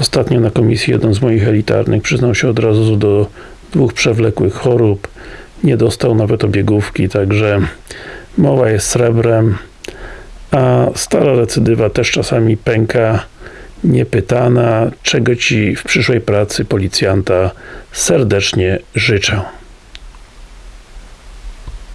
Ostatnio na komisji jeden z moich elitarnych przyznał się od razu do dwóch przewlekłych chorób. Nie dostał nawet obiegówki, także mowa jest srebrem. A stara recydywa też czasami pęka niepytana, czego Ci w przyszłej pracy policjanta serdecznie życzę.